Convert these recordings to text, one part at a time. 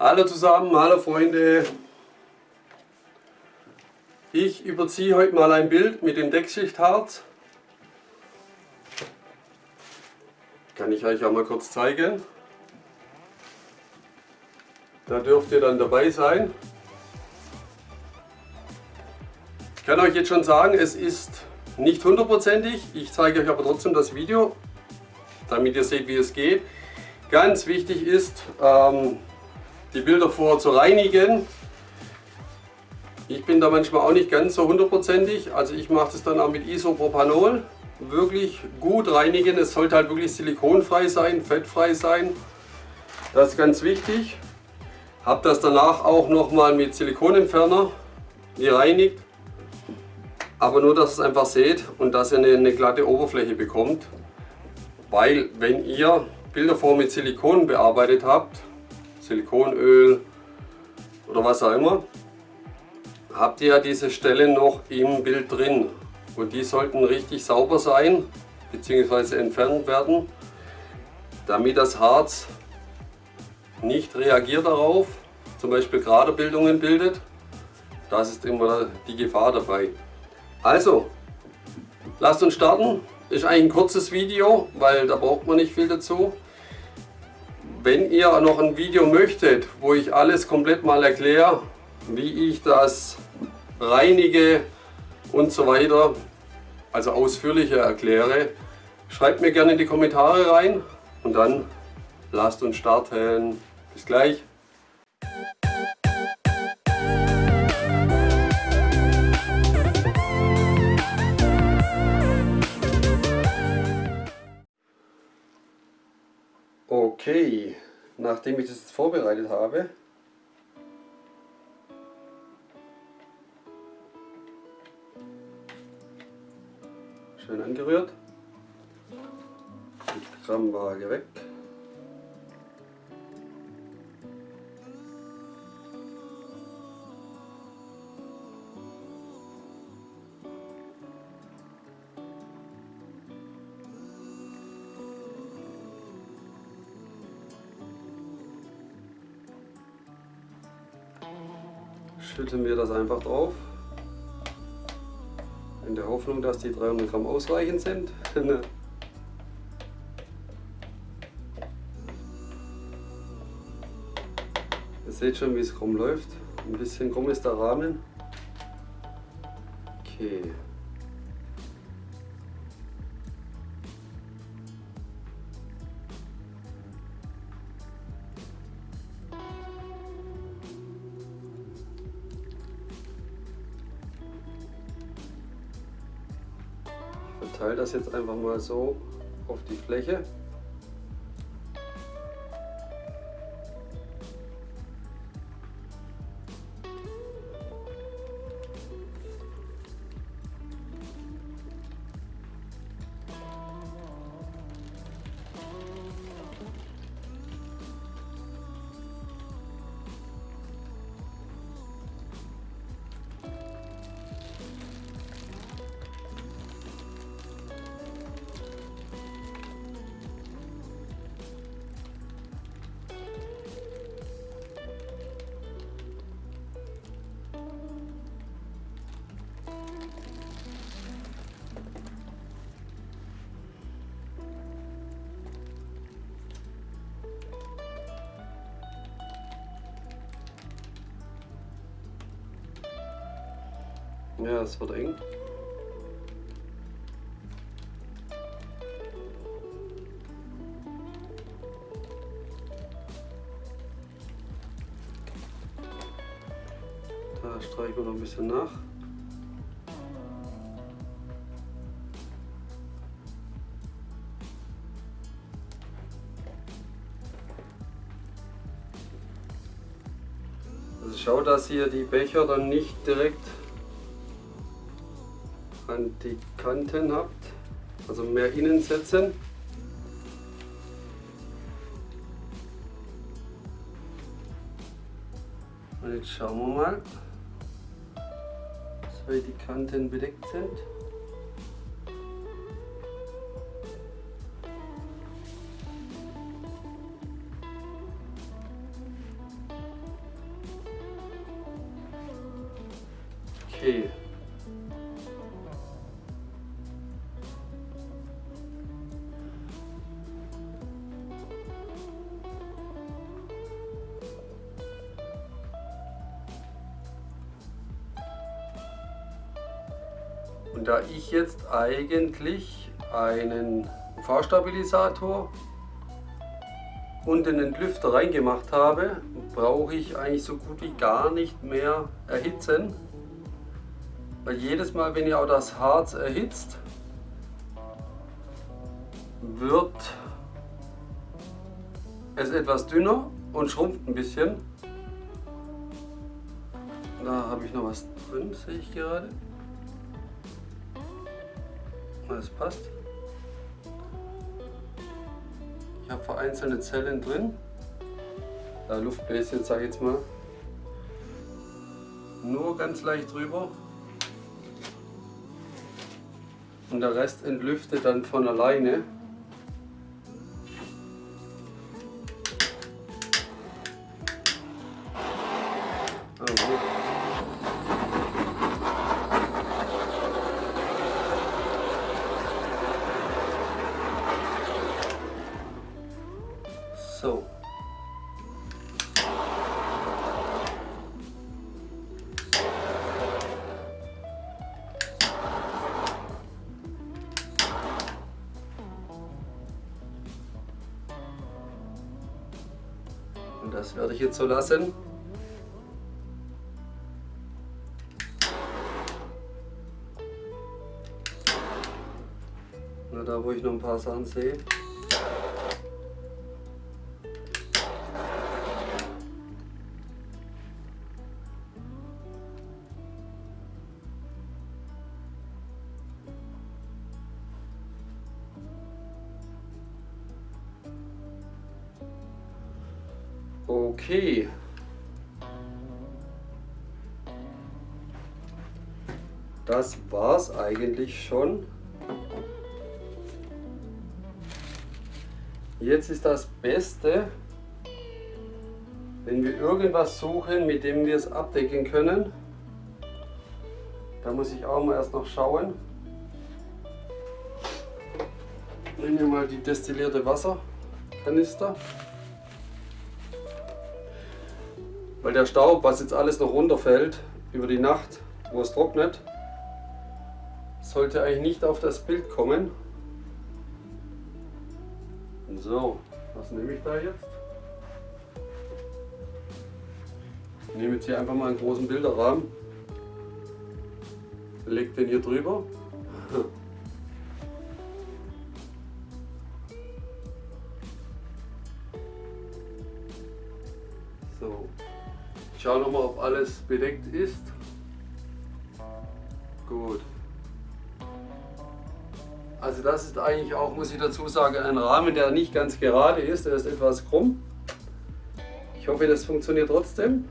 Hallo zusammen, hallo Freunde. Ich überziehe heute mal ein Bild mit dem Deckschichtharz. Kann ich euch auch mal kurz zeigen. Da dürft ihr dann dabei sein. Ich kann euch jetzt schon sagen, es ist nicht hundertprozentig. Ich zeige euch aber trotzdem das Video, damit ihr seht, wie es geht. Ganz wichtig ist, ähm, die Bilder vorher zu reinigen. Ich bin da manchmal auch nicht ganz so hundertprozentig, also ich mache das dann auch mit Isopropanol. Wirklich gut reinigen, es sollte halt wirklich silikonfrei sein, fettfrei sein. Das ist ganz wichtig. Habe das danach auch nochmal mit Silikonentferner gereinigt. Aber nur, dass ihr es einfach seht und dass ihr eine, eine glatte Oberfläche bekommt. Weil wenn ihr Bilder vor mit Silikon bearbeitet habt, Silikonöl oder was auch immer, habt ihr ja diese Stellen noch im Bild drin. Und die sollten richtig sauber sein bzw. entfernt werden, damit das Harz nicht reagiert darauf, zum Beispiel gerade Bildungen bildet. Das ist immer die Gefahr dabei. Also, lasst uns starten. Ist eigentlich ein kurzes Video, weil da braucht man nicht viel dazu. Wenn ihr noch ein Video möchtet, wo ich alles komplett mal erkläre, wie ich das reinige und so weiter, also ausführlicher erkläre, schreibt mir gerne in die Kommentare rein und dann lasst uns starten. Bis gleich. Okay, nachdem ich das jetzt vorbereitet habe, schön angerührt, die Grammwaage weg. Schütten wir das einfach drauf. In der Hoffnung, dass die 300 Gramm ausreichend sind. Ihr seht schon, wie es krumm läuft. Ein bisschen krumm ist der Rahmen. Verteile das jetzt einfach mal so auf die Fläche. Ja, es wird eng. Da streichen wir noch ein bisschen nach. Also schau, dass hier die Becher dann nicht direkt an die Kanten habt, also mehr innen setzen. Und jetzt schauen wir mal, weil die Kanten bedeckt sind. Okay. Und da ich jetzt eigentlich einen UV-Stabilisator und den Entlüfter reingemacht habe, brauche ich eigentlich so gut wie gar nicht mehr erhitzen. Weil jedes Mal, wenn ihr auch das Harz erhitzt, wird es etwas dünner und schrumpft ein bisschen. Da habe ich noch was drin, sehe ich gerade. Das passt. Ich habe vereinzelte Zellen drin. Da Luftbläschen, sage ich jetzt mal. Nur ganz leicht drüber. Und der Rest entlüftet dann von alleine. So. Und das werde ich jetzt so lassen. Nur da, wo ich noch ein paar Sachen sehe. Okay. Das war's eigentlich schon. Jetzt ist das Beste, wenn wir irgendwas suchen, mit dem wir es abdecken können. Da muss ich auch mal erst noch schauen. Nehmen wir mal die destillierte Wasserkanister. Weil der Staub, was jetzt alles noch runterfällt über die Nacht, wo es trocknet, sollte eigentlich nicht auf das Bild kommen. So, was nehme ich da jetzt? Ich nehme jetzt hier einfach mal einen großen Bilderrahmen, lege den hier drüber. So, ich schaue nochmal, ob alles bedeckt ist. Gut. Also das ist eigentlich auch, muss ich dazu sagen, ein Rahmen, der nicht ganz gerade ist, der ist etwas krumm. Ich hoffe, das funktioniert trotzdem.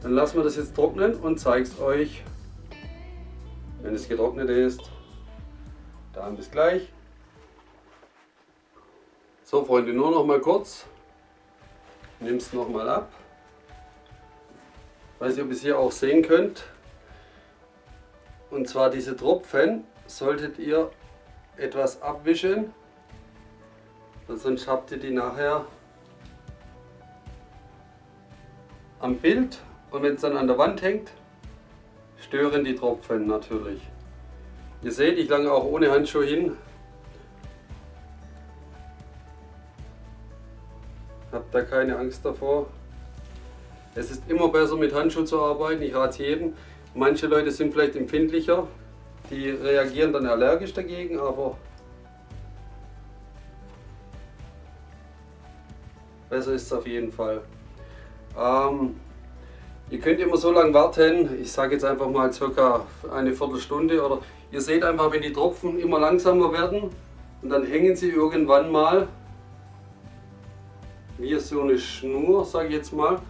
Dann lassen wir das jetzt trocknen und zeige es euch, wenn es getrocknet ist. Dann bis gleich. So Freunde, nur noch mal kurz. Nimm es noch mal ab. Weiß nicht, ob ihr es hier auch sehen könnt. Und zwar diese Tropfen solltet ihr etwas abwischen, sonst habt ihr die nachher am Bild und wenn es dann an der Wand hängt, stören die Tropfen natürlich. Ihr seht, ich lange auch ohne Handschuhe hin. Habt da keine Angst davor. Es ist immer besser mit Handschuhen zu arbeiten, ich rate jedem. Manche Leute sind vielleicht empfindlicher, die reagieren dann allergisch dagegen, aber besser ist es auf jeden Fall. Ähm, ihr könnt immer so lange warten, ich sage jetzt einfach mal circa eine Viertelstunde oder ihr seht einfach, wenn die Tropfen immer langsamer werden und dann hängen sie irgendwann mal wie so eine Schnur, sage ich jetzt mal.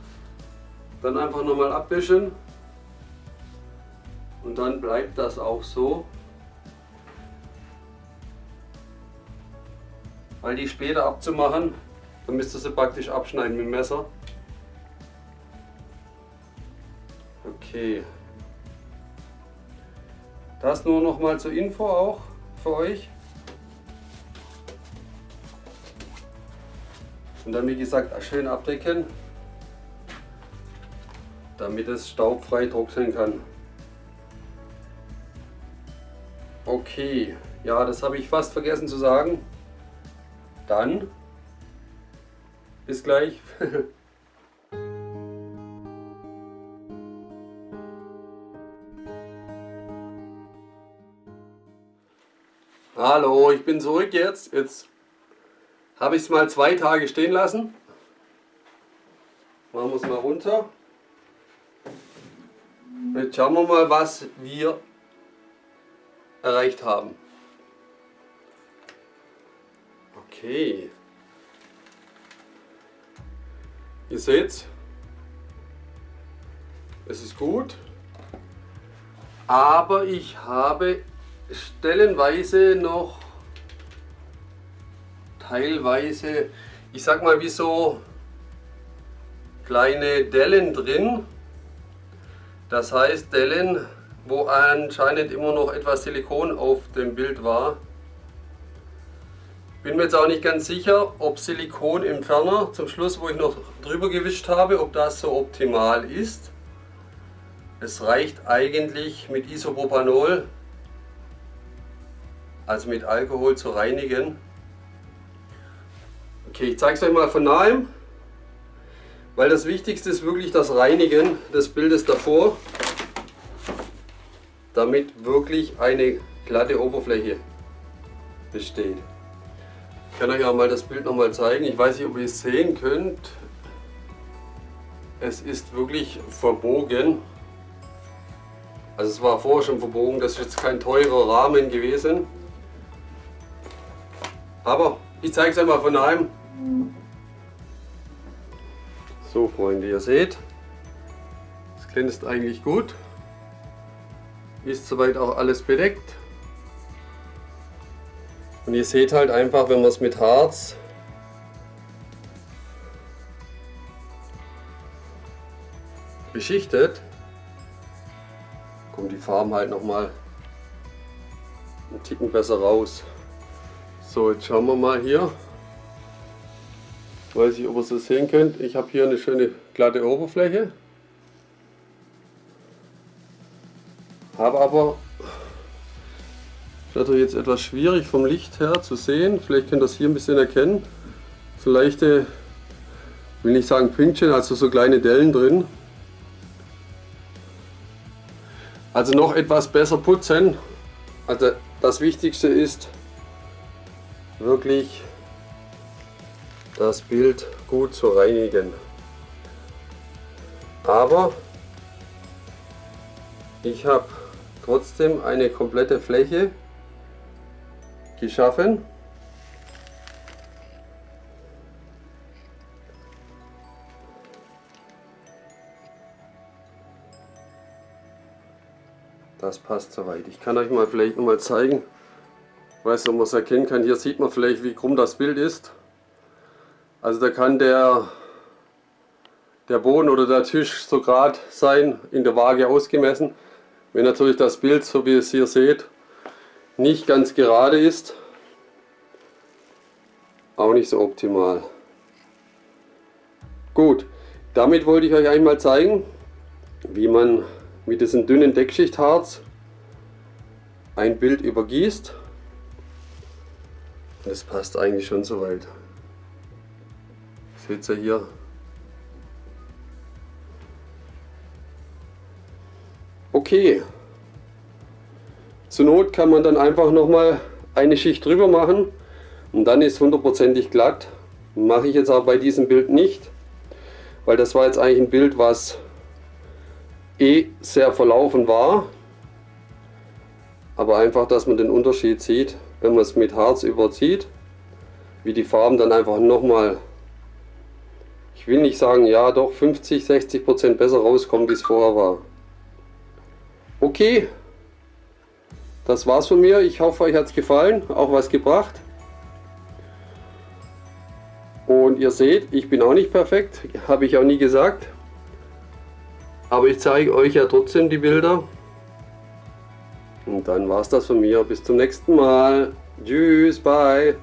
Dann einfach nochmal abwischen und dann bleibt das auch so. Weil die später abzumachen, dann müsst ihr sie praktisch abschneiden mit dem Messer. Okay. Das nur noch mal zur Info auch für euch. Und dann wie gesagt schön abdecken, damit es staubfrei trocknen kann. Okay, ja, das habe ich fast vergessen zu sagen. Dann bis gleich. Hallo, ich bin zurück jetzt. Jetzt habe ich es mal zwei Tage stehen lassen. Machen wir es mal runter. Jetzt schauen wir mal, was wir erreicht haben. Okay. Ihr seht, es ist gut, aber ich habe stellenweise noch teilweise, ich sag mal wie so kleine Dellen drin. Das heißt Dellen, wo anscheinend immer noch etwas Silikon auf dem Bild war. Bin mir jetzt auch nicht ganz sicher, ob Silikon im Ferner zum Schluss, wo ich noch drüber gewischt habe, ob das so optimal ist. Es reicht eigentlich mit Isopropanol, also mit Alkohol zu reinigen. Okay, ich zeige es euch mal von nahem, weil das Wichtigste ist wirklich das Reinigen des Bildes davor, damit wirklich eine glatte Oberfläche besteht. Ich kann euch auch mal das Bild nochmal zeigen. Ich weiß nicht, ob ihr es sehen könnt. Es ist wirklich verbogen. Also es war vorher schon verbogen, das ist jetzt kein teurer Rahmen gewesen. Aber ich zeige es einmal von einem. So Freunde, ihr seht, es glänzt eigentlich gut. Ist soweit auch alles bedeckt. Und ihr seht halt einfach, wenn man es mit Harz beschichtet, kommen die Farben halt nochmal einen Ticken besser raus. So, jetzt schauen wir mal hier. Weiß ich, ob ihr es sehen könnt. Ich habe hier eine schöne glatte Oberfläche. Habe aber, natürlich jetzt etwas schwierig vom Licht her zu sehen. Vielleicht könnt ihr das hier ein bisschen erkennen. So leichte, will nicht sagen Pünktchen, also so kleine Dellen drin. Also noch etwas besser putzen. Also das Wichtigste ist, wirklich das Bild gut zu reinigen. Aber ich habe trotzdem eine komplette Fläche geschaffen. Das passt soweit. Ich kann euch mal vielleicht mal zeigen, weiß ob man es erkennen kann. Hier sieht man vielleicht, wie krumm das Bild ist. Also da kann der, der Boden oder der Tisch so gerade sein, in der Waage ausgemessen. Wenn natürlich das Bild, so wie ihr es hier seht, nicht ganz gerade ist, auch nicht so optimal. Gut, damit wollte ich euch einmal zeigen, wie man mit diesem dünnen Deckschichtharz ein Bild übergießt. Das passt eigentlich schon soweit. Seht ihr hier? Okay. Zur Not kann man dann einfach nochmal eine Schicht drüber machen und dann ist hundertprozentig glatt. Mache ich jetzt aber bei diesem Bild nicht, weil das war jetzt eigentlich ein Bild, was eh sehr verlaufen war. Aber einfach, dass man den Unterschied sieht wenn man es mit Harz überzieht, wie die Farben dann einfach nochmal, ich will nicht sagen, ja doch 50, 60 Prozent besser rauskommen, wie es vorher war. Okay, das war's von mir. Ich hoffe, euch hat es gefallen, auch was gebracht. Und ihr seht, ich bin auch nicht perfekt, habe ich auch nie gesagt. Aber ich zeige euch ja trotzdem die Bilder. Und dann war es das von mir. Bis zum nächsten Mal. Tschüss, bye.